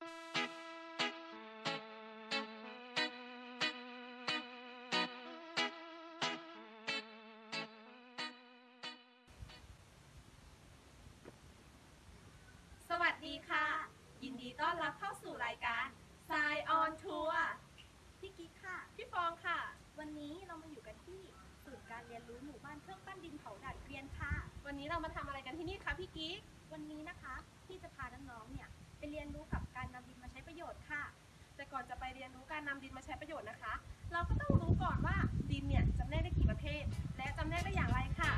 สวัสดีค่ะ ยินดีต้อนรับเข้าสู่รายการ s ายออนทัวร์พี่กิ๊กค่ะ พี่ฟองค่ะ วันนี้เรามาอยู่กันที่ศูนย์การเรียนรู้หมู่บ้านเครื่องปั้นดินเผาดัาเกวียนค่ะ วันนี้เรามาทำอะไรกันที่นี่คะพี่กิ๊กวันนี้นะคะ พี่จะพาน้องๆเนี่ยไปเรียนรู้ โยชน์ค่ะ แต่ก่อนจะไปเรียนรู้การนำดินมาใช้ประโยชน์นะคะ เราก็ต้องรู้ก่อนว่าดินเนี่ยจำแนกได้กี่ประเภท และจำแนกได้อย่างไรค่ะ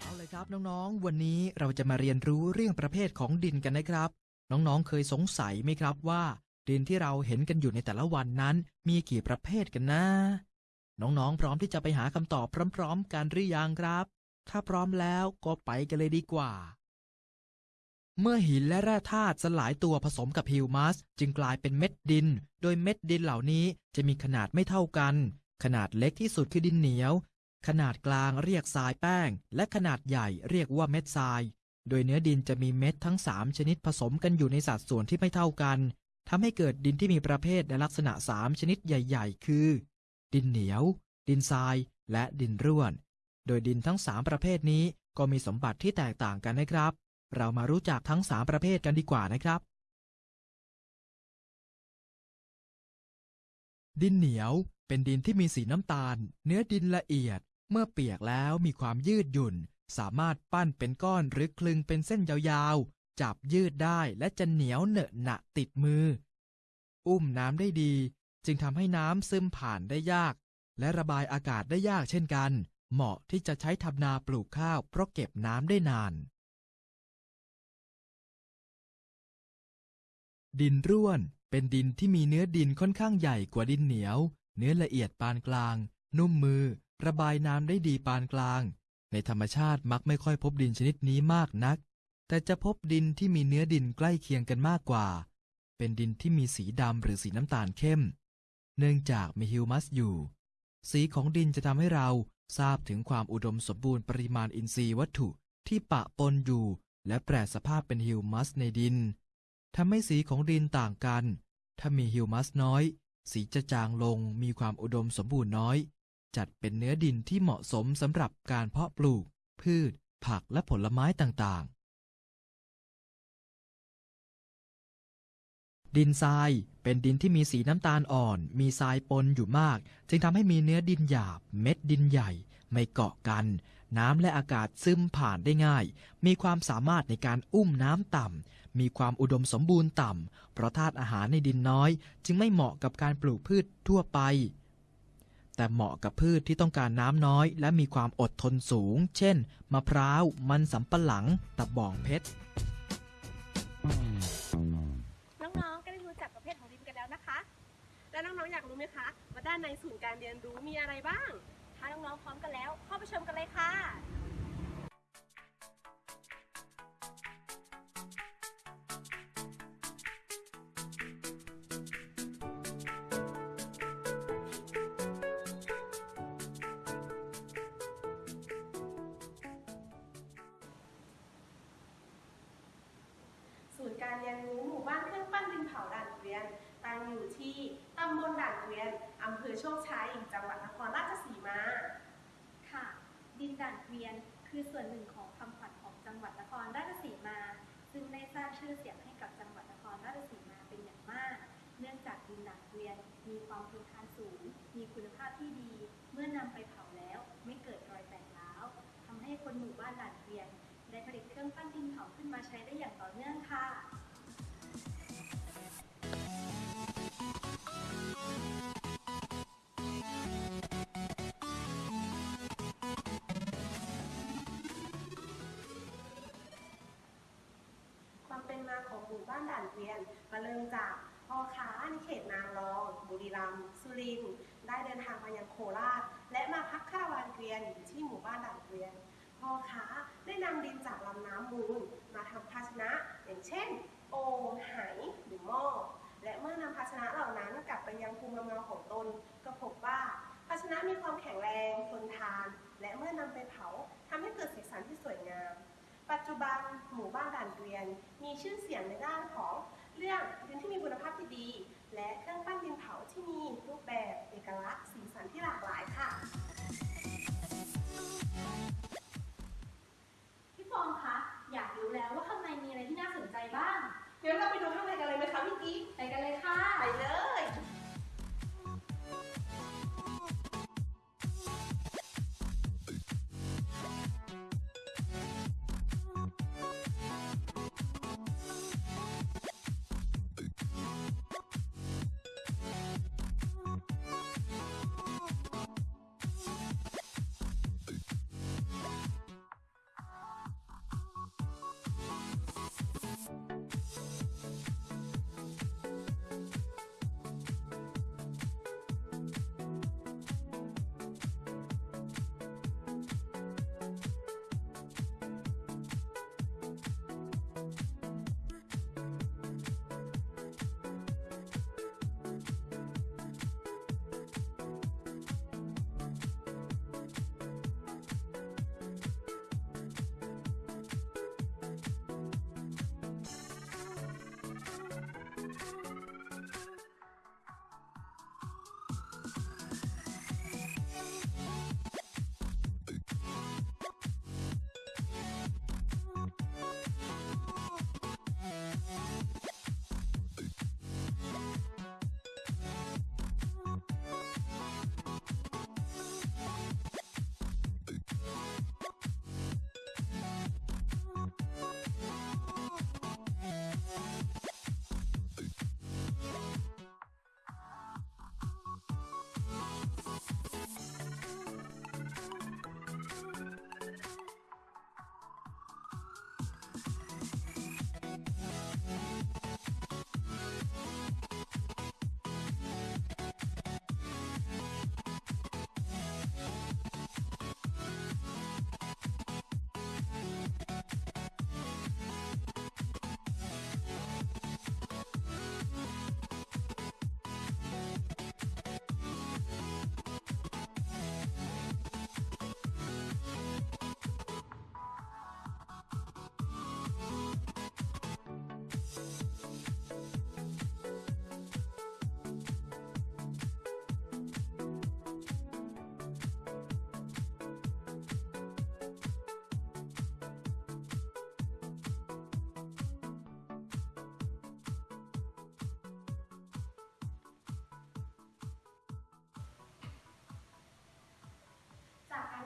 เอาเลยครับน้องๆ วันนี้เราจะมาเรียนรู้เรื่องประเภทของดินกันนะครับ น้องๆ เคยสงสัยไหมครับว่า ดินที่เราเห็นกันอยู่ในแต่ละวันนั้น มีกี่ประเภทกันนะ น้องๆ พร้อมที่จะไปหาคำตอบพร้อม ๆ กันหรือยังครับ ถ้าพร้อมแล้วก็ไปกันเลยดีกว่า เมื่อหินและแร่ธาตุสลายตัวผสมกับฮิวมัส จึงกลายเป็นเม็ดดิน โดยเม็ดดินเหล่านี้จะมีขนาดไม่เท่ากัน ขนาดเล็กที่สุดคือดินเหนียว ขนาดกลางเรียกทรายแป้ง และขนาดใหญ่เรียกว่าเม็ดทราย โดยเนื้อดินจะมีเม็ดทั้ง 3 ชนิดผสมกันอยู่ในสัดส่วนที่ไม่เท่ากันทำให้เกิดดินที่มีประเภทและลักษณะ 3 ชนิดใหญ่ ๆ คือ ดินเหนียว ดินทราย และดินร่วน โดยดินทั้ง 3 ประเภทนี้ก็มีสมบัติที่แตกต่างกันนะครับ เรามารู้จักทั้ง 3 ประเภทกันดีกว่านะครับ ดินเหนียวเป็นดินที่มีสีน้ำตาล เนื้อดินละเอียด เมื่อเปียกแล้วมีความยืดหยุ่น สามารถปั้นเป็นก้อนหรือคลึงเป็นเส้นยาวๆ จับยืดได้และจะเหนียวเหนอะหนะติดมือ อุ้มน้ำได้ดี จึงทำให้น้ำซึมผ่านได้ยาก และระบายอากาศได้ยากเช่นกัน เหมาะที่จะใช้ทำนาปลูกข้าวเพราะเก็บน้ำได้นาน ดินร่วน เป็นดินที่มีเนื้อดินค่อนข้างใหญ่กว่าดินเหนียว เนื้อละเอียดปานกลาง นุ่มมือ ระบายน้ำได้ดีปานกลาง ในธรรมชาติมักไม่ค่อยพบดินชนิดนี้มากนัก แต่จะพบดินที่มีเนื้อดินใกล้เคียงกันมากกว่า เป็นดินที่มีสีดำหรือสีน้ำตาลเข้ม เนื่องจากมีฮิวมัสอยู่ สีของดินจะทำให้เราทราบถึงความอุดมสมบูรณ์ปริมาณอินทรีย์วัตถุที่ปะปนอยู่ และแปรสภาพเป็นฮิวมัสในดิน ทำให้สีของดินต่างกัน ถ้ามีฮิวมัสน้อย สีจะจางลงมีความอุดมสมบูรณ์น้อย จัดเป็นเนื้อดินที่เหมาะสมสำหรับการเพาะปลูก พืช ผักและผลไม้ต่างๆ ดินทรายเป็นดินที่มีสีน้ำตาลอ่อน มีทรายปนอยู่มาก จึงทำให้มีเนื้อดินหยาบ เม็ดดินใหญ่ ไม่เกาะกัน น้ำและอากาศซึมผ่านได้ง่าย มีความสามารถในการอุ้มน้ำต่ำ มีความอุดมสมบูรณ์ต่ำ เพราะธาตุอาหารในดินน้อย จึงไม่เหมาะกับการปลูกพืชทั่วไป แต่เหมาะกับพืชที่ต้องการน้ำน้อย และมีความอดทนสูง เช่น มะพร้าว มันสำปะหลัง ตะบองเพชร น้องๆ ก็ได้รู้จักประเภทของดินกันแล้วนะคะ แล้วน้องๆ อยากรู้ไหมคะว่าด้านในศูนย์การเรียนรู้มีอะไรบ้าง ถ้าน้องๆ พร้อมกันแล้ว เข้าไปชมกันเลยค่ะ อยู่ที่ตำบลด่านเกวียนอำเภอโชคชัย จังหวัดนครราชสีมา ค่ะ ดินด่านเกวียนคือส่วนหนึ่งของคำขวัญของจังหวัดนครราชสีมา ซึ่งได้สร้างชื่อเสียงให้กับจังหวัดนครราชสีมาเป็นอย่างมาก เนื่องจากดินด่านเกวียนมีความทนทานสูง มีคุณภาพที่ดี เมื่อนำไปเผาแล้วไม่เกิดรอยแตกร้าวทำให้คนหมู่บ้านด่านเกวียนได้ผลิตเครื่องปั้นดินเผาขึ้นมาใช้ได้อย่างต่อเนื่อง หมู่บ้านด่านเกวียนมาเริ่มจากพ่อค้าในเขตนางรอง บุรีรัมย์สุรินทร์ได้เดินทางมายังโคราช และมาพักคาราวานเกวียนอยู่ที่หมู่บ้านด่านเกวียนพ่อค้าได้นำดินจากลำน้ำมูลมาทำภาชนะอย่างเช่น โอ่งไหหรือหม้อและเมื่อนำภาชนะเหล่านั้นกลับไปยังภูมิลำเนาของตน ก็พบว่าภาชนะมีความแข็งแรงทนทาน และเมื่อนำไปเผาทำให้เกิดสีสันที่สวยงาม ปัจจุบันหมู่บ้านด่านเกวียน มีชื่อเสียงในด้านของเรื่องดินที่มีคุณภาพที่ดี และเครื่องปั้นดินเผาที่มีรูปแบบเอกลักษณ์สีสันที่หลากหลายค่ะพี่ฟองคะอยากรู้แล้วว่าข้างในมีอะไรที่น่าสนใจบ้าง เดี๋ยวเราไปดูข้างในกันเลยไหมคะพี่กิ๊กไปกันเลย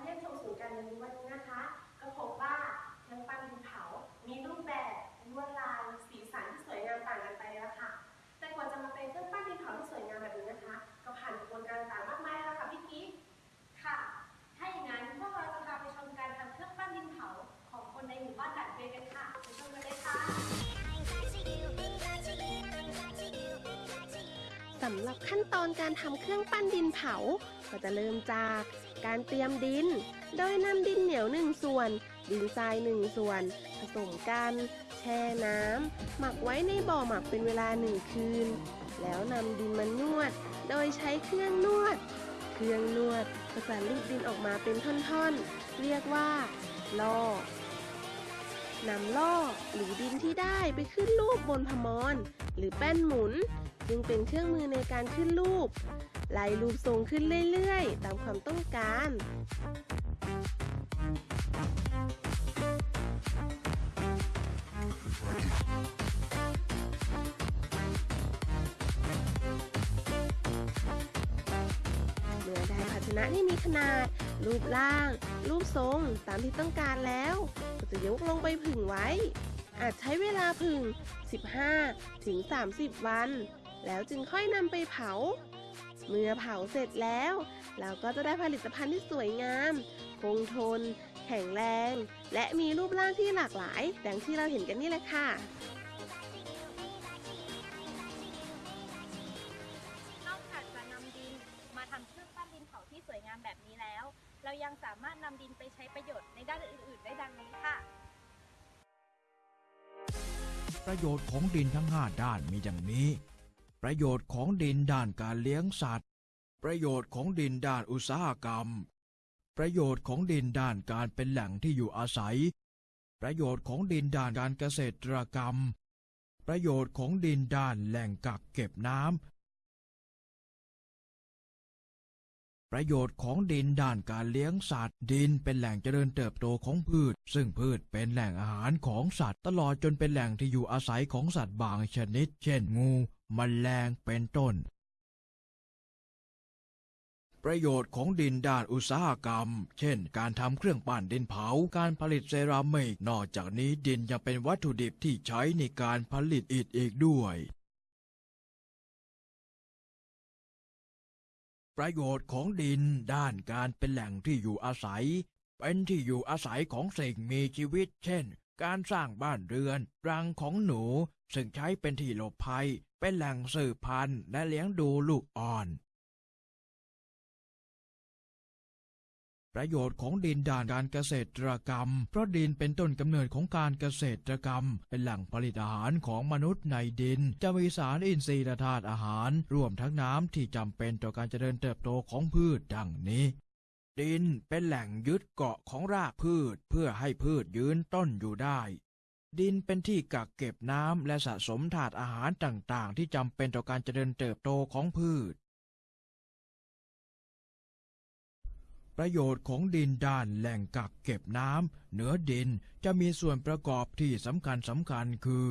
รู้วันนี้นะคะ ก็พบว่าเครื่องปั้นดินเผา มีรูปแบบลวดลายสีสันที่สวยงามต่างกันไปแล้วค่ะ แต่กว่าจะมาเป็นเครื่องปั้นดินเผาที่สวยงามแบบนี้นะคะ ก็ผ่านกระบวนการต่างมากมายแล้วค่ะพี่กิ๊กค่ะ ถ้าอย่างนั้นพวกเราจะพาไปชมการทำเครื่องปั้นดินเผาของคนในหมู่บ้านด่านเกวียนกันค่ะไปชมกันเลยค่ะสำหรับขั้นตอนการทำเครื่องปั้นดินเผา ก็จะเริ่มจาก การเตรียมดิน โดยนำดินเหนียวหนึ่งส่วน ดินทรายหนึ่งส่วน ผสมกัน แช่น้ำหมักไว้ในบ่อหมักเป็นเวลาหนึ่งคืน แล้วนำดินมานวด โดยใช้เครื่องนวด เครื่องนวดก็จะรีดดินออกมาเป็นท่อนๆ เรียกว่าล่อนำล่อหรือดินที่ได้ไปขึ้นรูปบนพมรหรือแป้นหมุนซึ่งเป็นเครื่องมือในการขึ้นรูป ไล่รูปทรงขึ้นเรื่อยๆ ตามความต้องการเมื่อได้ภาชนะที่มีขนาด รูปร่าง รูปทรงตามที่ต้องการแล้ว ก็จะยกลงไปผึ่งไว้ อาจใช้เวลาผึ่ง 15 ถึง 30 วัน แล้วจึงค่อยนำไปเผา เมื่อเผาเสร็จแล้ว เราก็จะได้ผลิตภัณฑ์ที่สวยงาม คงทน แข็งแรง และมีรูปร่างที่หลากหลาย ดังที่เราเห็นกันนี่แหละค่ะนอกจากจะนำดินมาทำเครื่องปั้นดินเผาที่สวยงามแบบนี้แล้ว เรายังสามารถนำดินไปใช้ประโยชน์ในด้านอื่น ๆ ได้ดังนี้ค่ะประโยชน์ของดินทั้ง 5 ด้านมีอย่างนี้ ประโยชน์ของดินด้านการเลี้ยงสัตว์ ประโยชน์ของดินด้านอุตสาหกรรม ประโยชน์ของดินด้านการเป็นแหล่งที่อยู่อาศัย ประโยชน์ของดินด้านการเกษตรกรรม ประโยชน์ของดินด้านแหล่งกักเก็บน้ ประโยชน์ของดินด้านการเลี้ยงสัตว์ ดินเป็นแหล่งเจริญเติบโตของพืช ซึ่งพืชเป็นแหล่งอาหารของสัตว์ ตลอดจนเป็นแหล่งที่อยู่อาศัยของสัตว์บางชนิด เช่นงูมแมลงเป็นต้น ประโยชน์ของดินด้านอุตสาหกรรม เช่น การทำเครื่องปั้นดินเผา การผลิตเซรามิก นอกจากนี้ดินยังเป็นวัตถุดิบที่ใช้ในการผลิตอิฐอีกด้วย ประโยชน์ของดินด้านการเป็นแหล่งที่อยู่อาศัย เป็นที่อยู่อาศัยของสิ่งมีชีวิต เช่น การสร้างบ้านเรือน รังของหนู ซึ่งใช้เป็นที่หลบภัย เป็นแหล่งสืบพันธุ์และเลี้ยงดูลูกอ่อน ประโยชน์ของดินด้านการเกษตรกรรม เพราะดินเป็นต้นกำเนิดของการเกษตรกรรม เป็นแหล่งผลิตอาหารของมนุษย์ในดิน จะมีสารอินทรีย์และธาตุอาหาร รวมทั้งน้ำที่จำเป็นต่อการเจริญเติบโตของพืชดังนี้ดินเป็นแหล่งยึดเกาะของรากพืชเพื่อให้พืชยืนต้นอยู่ได้ ดินเป็นที่กักเก็บน้ำและสะสมถาดอาหารต่างๆ ที่จำเป็นต่อการเจริญเติบโตของพืช ประโยชน์ของดินด้านแหล่งกักเก็บน้ำเหนือดินจะมีส่วนประกอบที่สำคัญสำคัญคือ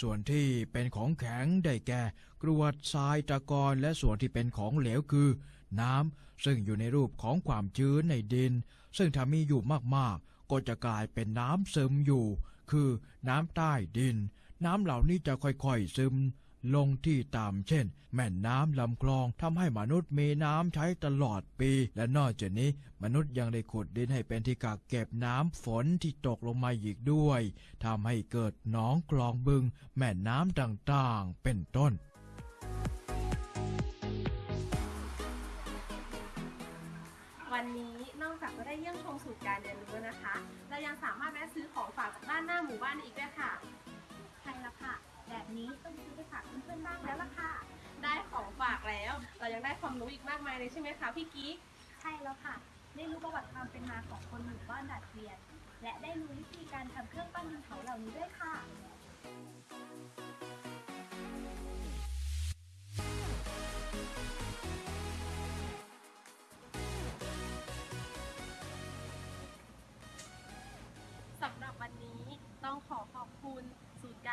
ส่วนที่เป็นของแข็งได้แก่กรวดทรายตะกอนและส่วนที่เป็นของเหลวคือ น้ำซึ่งอยู่ในรูปของความชื้นในดิน ซึ่งถ้ามีอยู่มากๆ ก็จะกลายเป็นน้ำซึมอยู่ คือน้ำใต้ดิน น้ำเหล่านี้จะค่อยๆซึม ลงที่ต่ำเช่น แม่น้ำลำคลองทำให้มนุษย์มีน้ำใช้ตลอดปี และนอกจากนี้ มนุษย์ยังได้ขุดดินให้เป็นที่กักเก็บน้ำฝนที่ตกลงมาอีกด้วยทำให้เกิดหนองคลองบึง แม่น้ำต่างๆ เป็นต้นวันนี้นอกจากจะได้เยี่ยมชมสูตรการเรียนรู้แล้วนะคะ เรายังสามารถแวะซื้อของฝากจากด้านหน้าหมู่บ้านอีกด้วยค่ะ ใช่แล้วค่ะ แบบนี้ต้องซื้อไปฝากเพื่อนๆบ้างแล้วล่ะค่ะ ได้ของฝากแล้ว เรายังได้ความรู้อีกมากมายเลยใช่ไหมคะพี่กิ๊กใช่แล้วค่ะ ได้รู้ประวัติความเป็นมาของคนหมู่บ้านด่านเกวียน และได้รู้วิธีการทำเครื่องปั้นดินเผาเหล่านี้ด้วยค่ะ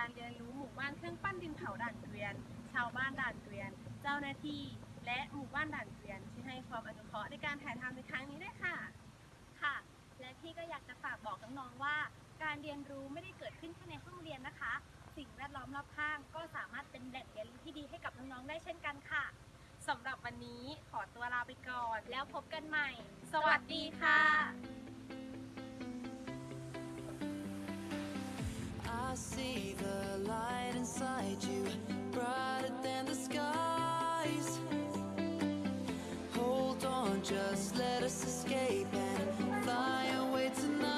การเรียนรู้หมู่บ้านเครื่องปั้นดินเผาด่านเกวียน ชาวบ้านด่านเกวียน เจ้าหน้าที่ และหมู่บ้านด่านเกวียน ที่ให้ความอนุเคราะห์ในการถ่ายทำในครั้งนี้ด้วยค่ะ ค่ะ และที่ก็อยากจะฝากบอกน้องๆว่า การเรียนรู้ไม่ได้เกิดขึ้นแค่ในห้องเรียนนะคะ สิ่งแวดล้อมรอบข้าง ก็สามารถเป็นแหล่งเรียนรู้ที่ดีให้กับน้องๆได้เช่นกันค่ะสำหรับวันนี้ขอตัวลาไปก่อน แล้วพบกันใหม่ สวัสดีค่ะ I see the light inside you, brighter than the skies. Hold on, just let us escape and fly away tonight.